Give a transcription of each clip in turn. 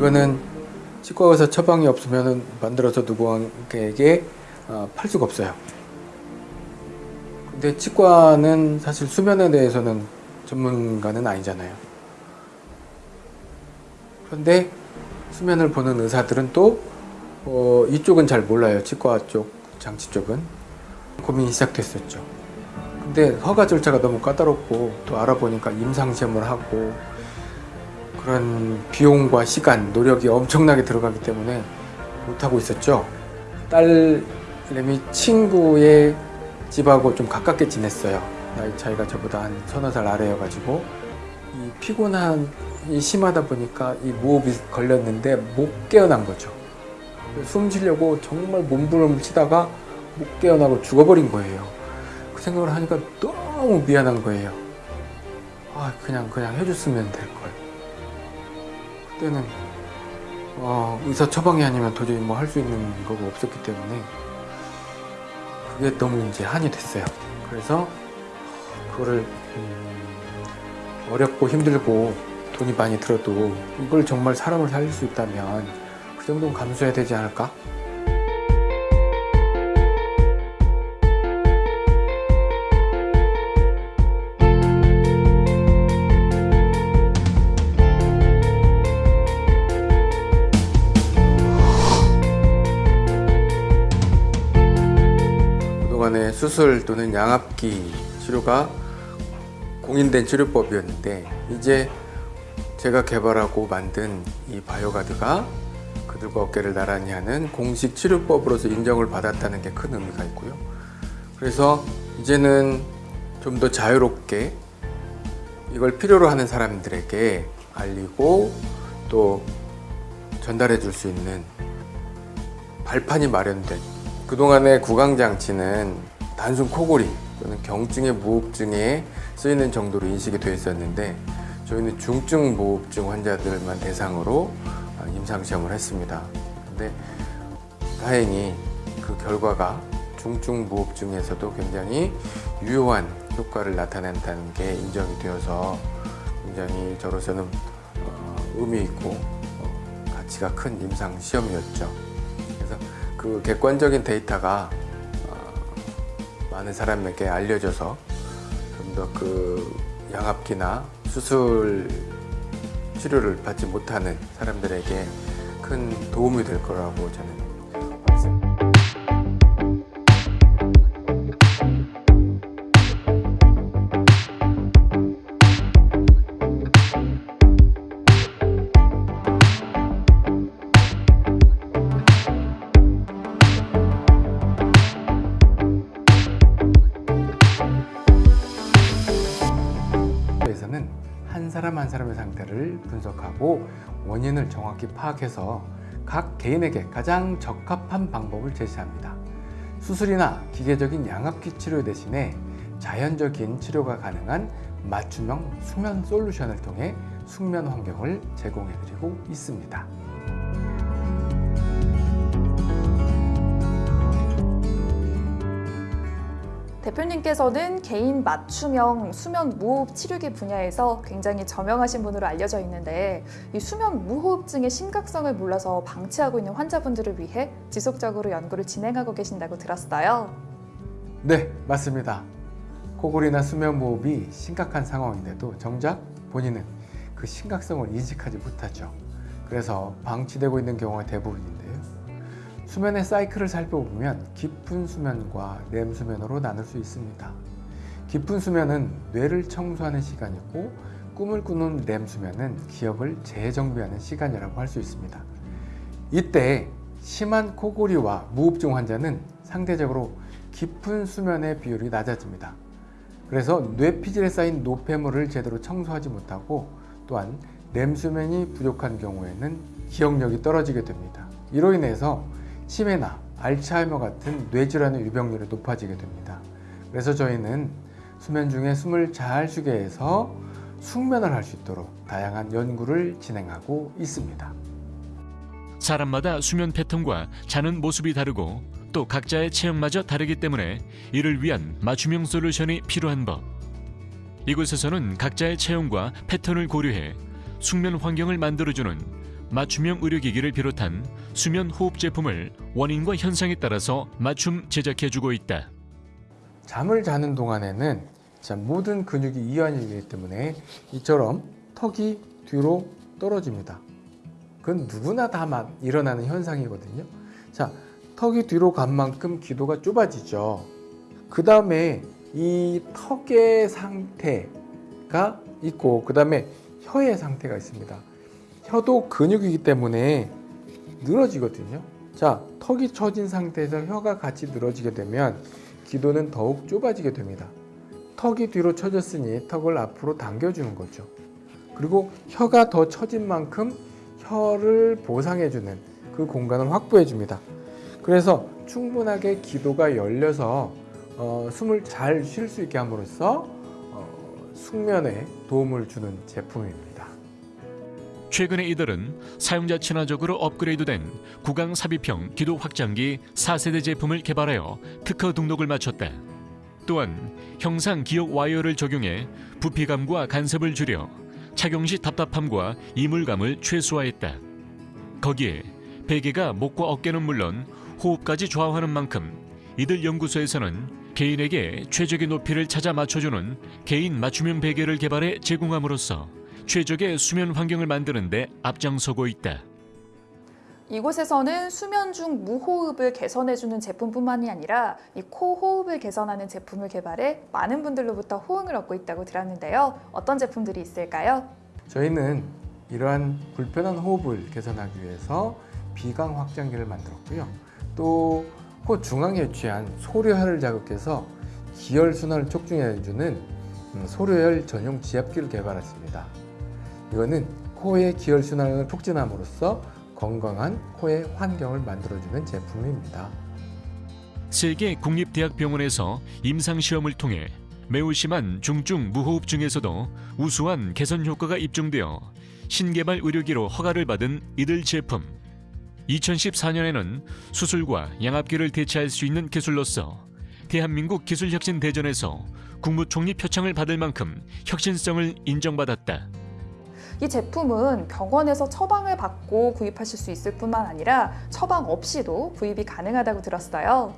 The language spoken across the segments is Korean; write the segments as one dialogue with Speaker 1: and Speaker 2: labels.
Speaker 1: 이거는 치과 의사 처방이 없으면 만들어서 누구에게 어, 팔 수가 없어요. 근데 치과는 사실 수면에 대해서는 전문가는 아니잖아요. 그런데 수면을 보는 의사들은 또 어, 이쪽은 잘 몰라요. 치과 쪽, 장치 쪽은. 고민이 시작됐었죠. 근데 허가 절차가 너무 까다롭고 또 알아보니까 임상시험을 하고 그런 비용과 시간, 노력이 엄청나게 들어가기 때문에 못하고 있었죠. 딸내미 친구의 집하고 좀 가깝게 지냈어요. 나이 차이가 저보다 한 서너 살 아래여가지고 이 피곤함이 심하다 보니까 이 무호흡이 걸렸는데 못 깨어난 거죠. 숨 쉬려고 정말 몸부림을 치다가 못 깨어나고 죽어버린 거예요. 그 생각을 하니까 너무 미안한 거예요. 아 그냥 그냥 해줬으면 될 걸. 그때는 어, 의사 처방이 아니면 도저히 뭐 할 수 있는 거가 없었기 때문에 그게 너무 이제 한이 됐어요. 그래서 그거를 음, 어렵고 힘들고 돈이 많이 들어도 이걸 정말 사람을 살릴 수 있다면 그 정도는 감수해야 되지 않을까? 수술 또는 양압기 치료가 공인된 치료법이었는데 이제 제가 개발하고 만든 이 바이오가드가 그들과 어깨를 나란히 하는 공식 치료법으로서 인정을 받았다는 게 큰 의미가 있고요. 그래서 이제는 좀 더 자유롭게 이걸 필요로 하는 사람들에게 알리고 또 전달해 줄 수 있는 발판이 마련된 그동안의 구강장치는 단순 코골이 또는 경증의 무호흡증에 쓰이는 정도로 인식이 되어 있었는데 저희는 중증 무호흡증 환자들만 대상으로 임상시험을 했습니다. 근데 다행히 그 결과가 중증 무호흡증에서도 굉장히 유효한 효과를 나타낸다는 게 인정이 되어서 굉장히 저로서는 어, 의미 있고 어, 가치가 큰 임상 시험이었죠. 그래서 그 객관적인 데이터가 어, 많은 사람에게 알려져서 좀 더 그 양압기나 수술 치료를 받지 못하는 사람들에게 큰 도움이 될 거라고 저는 사람 한 사람의 상태를 분석하고 원인을 정확히 파악해서 각 개인에게 가장 적합한 방법을 제시합니다. 수술이나 기계적인 양압기 치료 대신에 자연적인 치료가 가능한 맞춤형 수면 솔루션을 통해 숙면 환경을 제공해드리고 있습니다.
Speaker 2: 대표님께서는 개인 맞춤형 수면 무호흡 치료기 분야에서 굉장히 저명하신 분으로 알려져 있는데 이 수면 무호흡증의 심각성을 몰라서 방치하고 있는 환자분들을 위해 지속적으로 연구를 진행하고 계신다고 들었어요.
Speaker 1: 네, 맞습니다. 코골이나 수면 무호흡이 심각한 상황인데도 정작 본인은 그 심각성을 인식하지 못하죠. 그래서 방치되고 있는 경우가 대부분인데요. 수면의 사이클을 살펴보면 깊은 수면과 렘 수면으로 나눌 수 있습니다. 깊은 수면은 뇌를 청소하는 시간이고 꿈을 꾸는 렘 수면은 기억을 재정비하는 시간이라고 할 수 있습니다. 이때 심한 코골이와 무호흡증 환자는 상대적으로 깊은 수면의 비율이 낮아집니다. 그래서 뇌피질에 쌓인 노폐물을 제대로 청소하지 못하고 또한 렘 수면이 부족한 경우에는 기억력이 떨어지게 됩니다. 이로 인해서 치매나 알츠하이머 같은 뇌질환의 유병률이 높아지게 됩니다. 그래서 저희는 수면 중에 숨을 잘 쉬게 해서 숙면을 할 수 있도록 다양한 연구를 진행하고 있습니다.
Speaker 3: 사람마다 수면 패턴과 자는 모습이 다르고 또 각자의 체형마저 다르기 때문에 이를 위한 맞춤형 솔루션이 필요한 법. 이곳에서는 각자의 체형과 패턴을 고려해 숙면 환경을 만들어주는 맞춤형 의료기기를 비롯한 수면 호흡 제품을 원인과 현상에 따라서 맞춤 제작해주고 있다.
Speaker 1: 잠을 자는 동안에는 자, 모든 근육이 이완이기 때문에 이처럼 턱이 뒤로 떨어집니다. 그건 누구나 다 마- 일어나는 현상이거든요. 자, 턱이 뒤로 간 만큼 기도가 좁아지죠. 그 다음에 이 턱의 상태가 있고, 그 다음에 혀의 상태가 있습니다. 혀도 근육이기 때문에 늘어지거든요. 자, 턱이 처진 상태에서 혀가 같이 늘어지게 되면 기도는 더욱 좁아지게 됩니다. 턱이 뒤로 처졌으니 턱을 앞으로 당겨주는 거죠. 그리고 혀가 더 처진 만큼 혀를 보상해주는 그 공간을 확보해줍니다. 그래서 충분하게 기도가 열려서 어, 숨을 잘 쉴 수 있게 함으로써 어, 숙면에 도움을 주는 제품입니다.
Speaker 3: 최근에 이들은 사용자 친화적으로 업그레이드된 구강 삽입형 기도 확장기 4세대 제품을 개발하여 특허 등록을 마쳤다. 또한 형상 기억 와이어를 적용해 부피감과 간섭을 줄여 착용 시 답답함과 이물감을 최소화했다. 거기에 베개가 목과 어깨는 물론 호흡까지 좌우하는 만큼 이들 연구소에서는 개인에게 최적의 높이를 찾아 맞춰주는 개인 맞춤형 베개를 개발해 제공함으로써 최적의 수면 환경을 만드는 데 앞장서고 있다.
Speaker 2: 이곳에서는 수면 중 무호흡을 개선해주는 제품뿐만이 아니라 이 코 호흡을 개선하는 제품을 개발해 많은 분들로부터 호응을 얻고 있다고 들었는데요. 어떤 제품들이 있을까요?
Speaker 1: 저희는 이러한 불편한 호흡을 개선하기 위해서 비강 확장기를 만들었고요. 또 코 중앙에 위치한 소료혈을 자극해서 기혈 순환을 촉진해주는 음, 소료혈 전용 지압기를 개발했습니다. 이거는 코의 기혈 순환을 촉진함으로써 건강한 코의 환경을 만들어주는 제품입니다.
Speaker 3: 세계 국립대학병원에서 임상시험을 통해 매우 심한 중증 무호흡증에서도 우수한 개선 효과가 입증되어 신개발 의료기로 허가를 받은 이들 제품. 2014년에는 수술과 양압기를 대체할 수 있는 기술로서 대한민국 기술혁신 대전에서 국무총리 표창을 받을 만큼 혁신성을 인정받았다.
Speaker 2: 이 제품은 병원에서 처방을 받고 구입하실 수 있을 뿐만 아니라 처방 없이도 구입이 가능하다고 들었어요.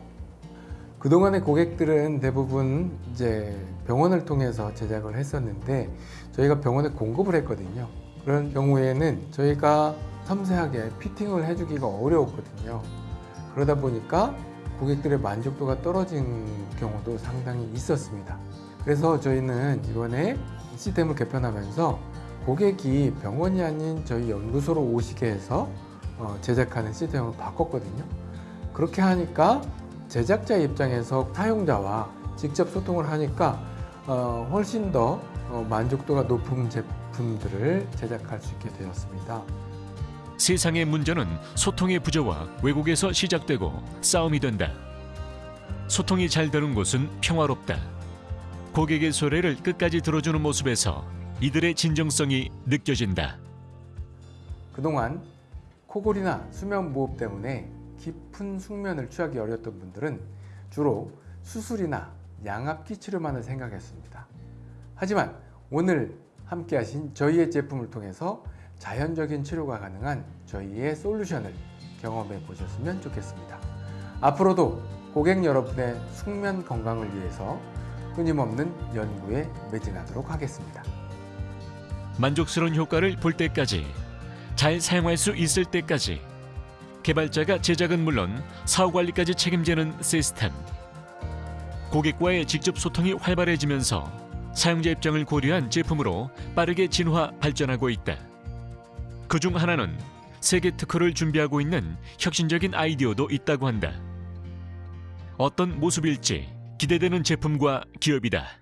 Speaker 1: 그동안의 고객들은 대부분 이제 병원을 통해서 제작을 했었는데 저희가 병원에 공급을 했거든요. 그런 경우에는 저희가 섬세하게 피팅을 해주기가 어려웠거든요. 그러다 보니까 고객들의 만족도가 떨어진 경우도 상당히 있었습니다. 그래서 저희는 이번에 시스템을 개편하면서 고객이 병원이 아닌 저희 연구소로 오시게 해서 어, 제작하는 시스템으로 바꿨거든요. 그렇게 하니까 제작자 입장에서 사용자와 직접 소통을 하니까 어, 훨씬 더 어, 만족도가 높은 제품들을 제작할 수 있게 되었습니다.
Speaker 3: 세상의 문제는 소통의 부재와 왜곡에서 시작되고 싸움이 된다. 소통이 잘 되는 곳은 평화롭다. 고객의 소리를 끝까지 들어주는 모습에서 이들의 진정성이 느껴진다.
Speaker 1: 그동안 코골이나 수면 무호흡 때문에 깊은 숙면을 취하기 어려웠던 분들은 주로 수술이나 양압기 치료만을 생각했습니다. 하지만 오늘 함께 하신 저희의 제품을 통해서 자연적인 치료가 가능한 저희의 솔루션을 경험해 보셨으면 좋겠습니다. 앞으로도 고객 여러분의 숙면 건강을 위해서 끊임없는 연구에 매진하도록 하겠습니다.
Speaker 3: 만족스러운 효과를 볼 때까지 잘 사용할 수 있을 때까지 개발자가 제작은 물론 사후 관리까지 책임지는 시스템 고객과의 직접 소통이 활발해지면서 사용자 입장을 고려한 제품으로 빠르게 진화 발전하고 있다. 그 중 하나는 세계 특허를 준비하고 있는 혁신적인 아이디어도 있다고 한다. 어떤 모습일지 기대되는 제품과 기업이다.